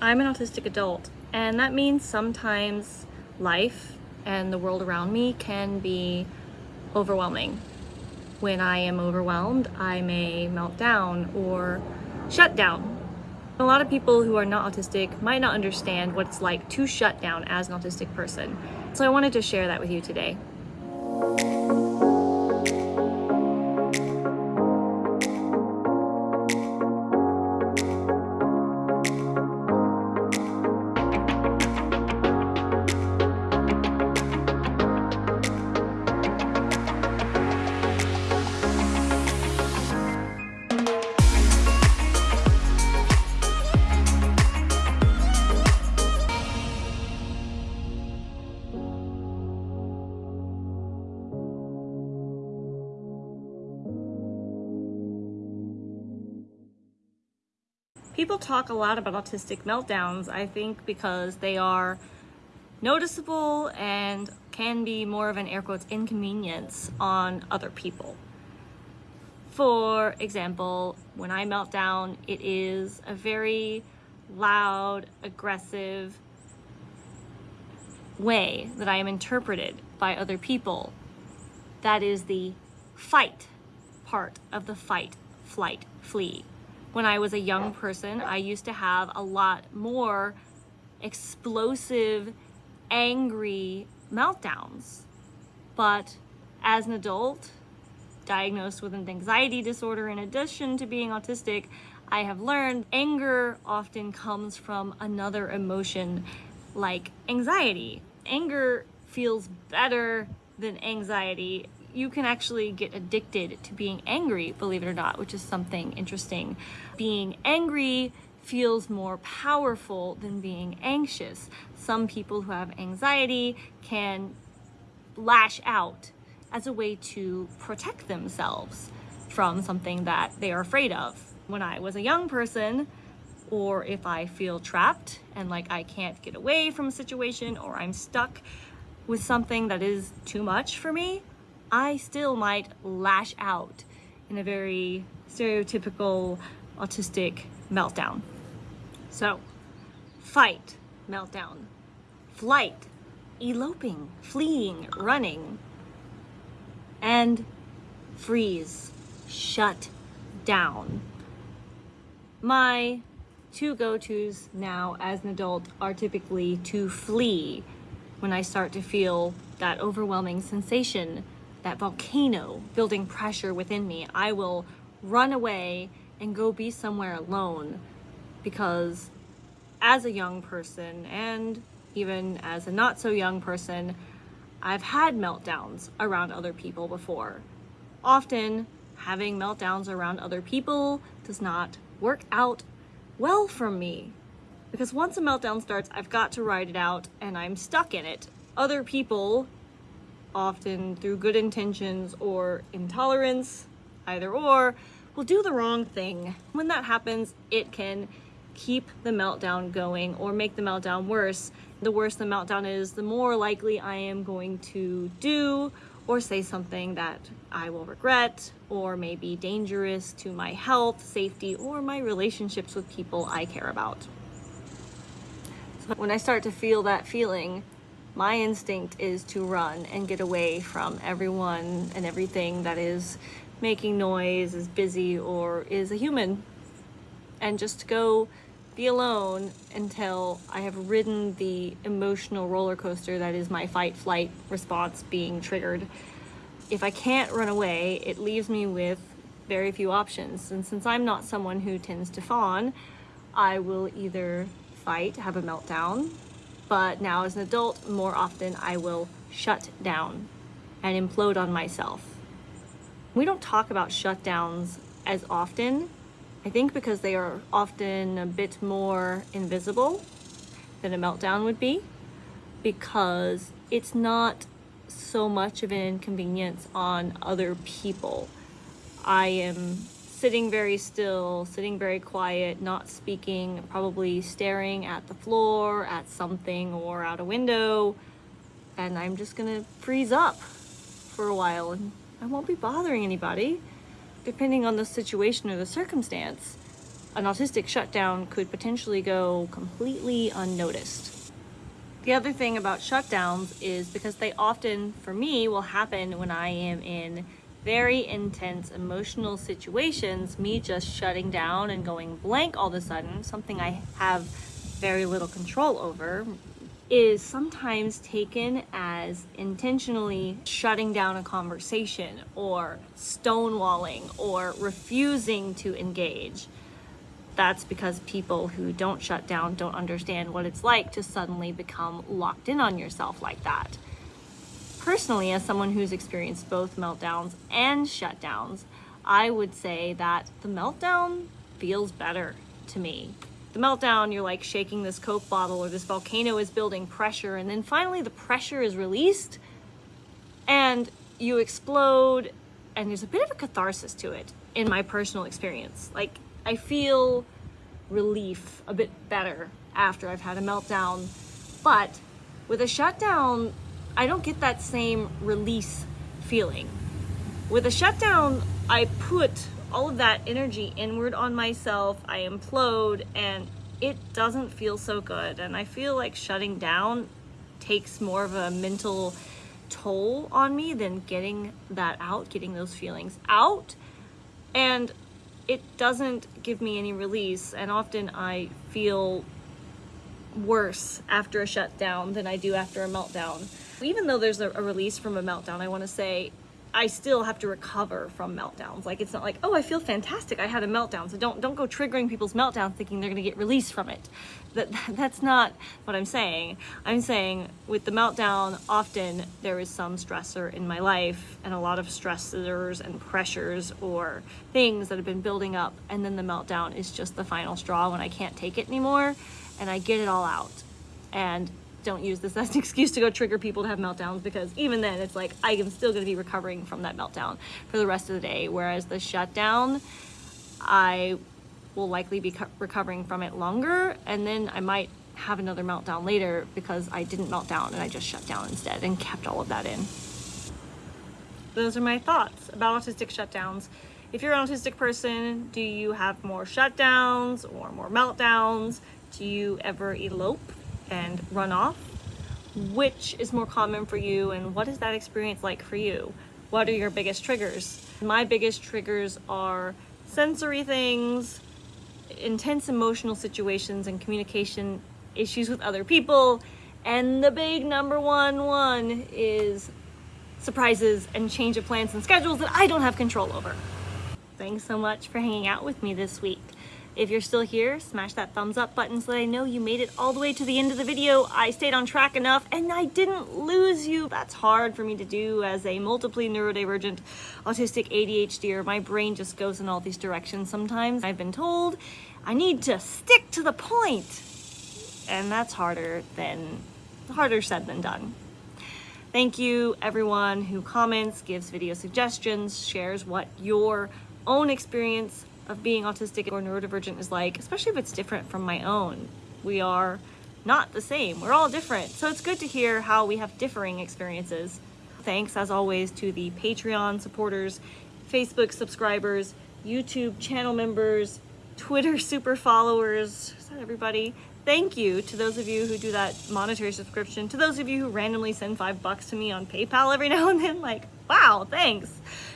I'm an autistic adult, and that means sometimes life and the world around me can be overwhelming. When I am overwhelmed, I may melt down or shut down. A lot of people who are not autistic might not understand what it's like to shut down as an autistic person. So I wanted to share that with you today. People talk a lot about autistic meltdowns, I think because they are noticeable and can be more of an air quotes inconvenience on other people. For example, when I melt down, it is a very loud, aggressive way that I am interpreted by other people. That is the fight part of the fight, flight, flee when I was a young person, I used to have a lot more explosive, angry meltdowns. But as an adult, diagnosed with an anxiety disorder in addition to being autistic, I have learned anger often comes from another emotion like anxiety. Anger feels better than anxiety you can actually get addicted to being angry, believe it or not, which is something interesting. Being angry feels more powerful than being anxious. Some people who have anxiety can lash out as a way to protect themselves from something that they are afraid of. When I was a young person, or if I feel trapped and like I can't get away from a situation or I'm stuck with something that is too much for me, I still might lash out in a very stereotypical autistic meltdown. So, fight, meltdown, flight, eloping, fleeing, running, and freeze, shut down. My two go-tos now as an adult are typically to flee when I start to feel that overwhelming sensation that volcano building pressure within me, I will run away and go be somewhere alone because as a young person and even as a not so young person, I've had meltdowns around other people before. Often having meltdowns around other people does not work out well for me because once a meltdown starts, I've got to ride it out and I'm stuck in it. Other people often through good intentions or intolerance, either or, will do the wrong thing. When that happens, it can keep the meltdown going or make the meltdown worse. The worse the meltdown is, the more likely I am going to do or say something that I will regret or may be dangerous to my health, safety, or my relationships with people I care about. So when I start to feel that feeling, my instinct is to run and get away from everyone and everything that is making noise, is busy, or is a human. And just go be alone until I have ridden the emotional roller coaster that is my fight flight response being triggered. If I can't run away, it leaves me with very few options. And since I'm not someone who tends to fawn, I will either fight, have a meltdown, but now as an adult, more often I will shut down and implode on myself. We don't talk about shutdowns as often, I think because they are often a bit more invisible than a meltdown would be, because it's not so much of an inconvenience on other people. I am sitting very still, sitting very quiet, not speaking, probably staring at the floor, at something, or out a window. And I'm just gonna freeze up for a while and I won't be bothering anybody, depending on the situation or the circumstance. an autistic shutdown could potentially go completely unnoticed. The other thing about shutdowns is because they often, for me, will happen when I am in very intense emotional situations, me just shutting down and going blank all of a sudden, something I have very little control over, is sometimes taken as intentionally shutting down a conversation or stonewalling or refusing to engage. That's because people who don't shut down don't understand what it's like to suddenly become locked in on yourself like that. Personally, as someone who's experienced both meltdowns and shutdowns, I would say that the meltdown feels better to me the meltdown, you're like shaking this Coke bottle or this volcano is building pressure. And then finally the pressure is released and you explode and there's a bit of a catharsis to it in my personal experience. Like I feel relief a bit better after I've had a meltdown. But with a shutdown, I don't get that same release feeling. With a shutdown, I put all of that energy inward on myself. I implode and it doesn't feel so good. And I feel like shutting down takes more of a mental toll on me than getting that out, getting those feelings out. And it doesn't give me any release. And often I feel worse after a shutdown than I do after a meltdown. Even though there's a, a release from a meltdown, I want to say I still have to recover from meltdowns. Like it's not like, oh, I feel fantastic. I had a meltdown. So don't don't go triggering people's meltdowns thinking they're going to get released from it. That that's not what I'm saying. I'm saying with the meltdown, often there is some stressor in my life and a lot of stressors and pressures or things that have been building up and then the meltdown is just the final straw when I can't take it anymore and I get it all out. And don't use this as an excuse to go trigger people to have meltdowns because even then it's like I am still going to be recovering from that meltdown for the rest of the day. Whereas the shutdown, I will likely be recovering from it longer and then I might have another meltdown later because I didn't melt down and I just shut down instead and kept all of that in. Those are my thoughts about autistic shutdowns. If you're an autistic person, do you have more shutdowns or more meltdowns? Do you ever elope and run off. Which is more common for you and what is that experience like for you? What are your biggest triggers? My biggest triggers are sensory things, intense emotional situations and communication issues with other people, and the big number one one is surprises and change of plans and schedules that I don't have control over. Thanks so much for hanging out with me this week. If you're still here, smash that thumbs up button so that I know you made it all the way to the end of the video. I stayed on track enough and I didn't lose you. That's hard for me to do as a multiply neurodivergent autistic ADHDer. My brain just goes in all these directions sometimes. I've been told I need to stick to the point. And that's harder than, harder said than done. Thank you everyone who comments, gives video suggestions, shares what your own experience of being autistic or neurodivergent is like, especially if it's different from my own. We are not the same. We're all different. So it's good to hear how we have differing experiences. Thanks, as always, to the Patreon supporters, Facebook subscribers, YouTube channel members, Twitter super followers. Is that everybody? Thank you to those of you who do that monetary subscription, to those of you who randomly send five bucks to me on PayPal every now and then. Like, wow, thanks.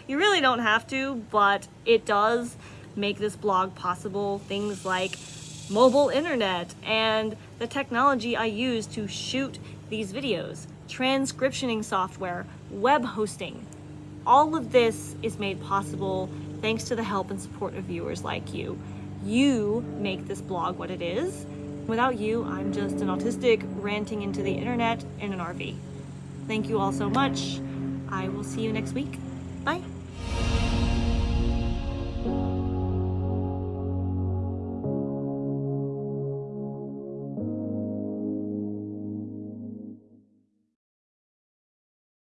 You really don't have to, but it does make this blog possible. Things like mobile internet and the technology I use to shoot these videos, transcriptioning software, web hosting. All of this is made possible thanks to the help and support of viewers like you. You make this blog what it is. Without you, I'm just an autistic ranting into the internet in an RV. Thank you all so much. I will see you next week. Bye.